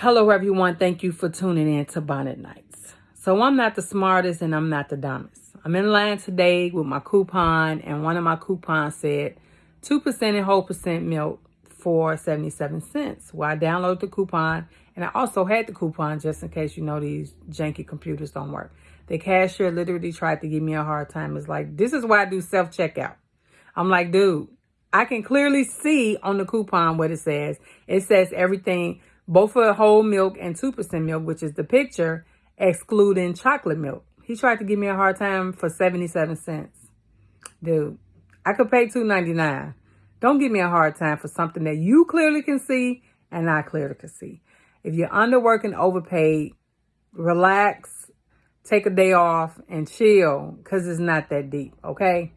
Hello, everyone. Thank you for tuning in to Bonnet Nights. So I'm not the smartest and I'm not the dumbest. I'm in line today with my coupon and one of my coupons said 2% and whole percent milk for 77 cents. Well, I downloaded the coupon and I also had the coupon just in case you know these janky computers don't work. The cashier literally tried to give me a hard time. It's like, this is why I do self-checkout. I'm like, dude, I can clearly see on the coupon what it says. It says everything both for whole milk and 2% milk, which is the picture, excluding chocolate milk. He tried to give me a hard time for 77 cents. Dude, I could pay $2.99. Don't give me a hard time for something that you clearly can see and I clearly can see. If you're underworking, and overpaid, relax, take a day off and chill because it's not that deep, okay?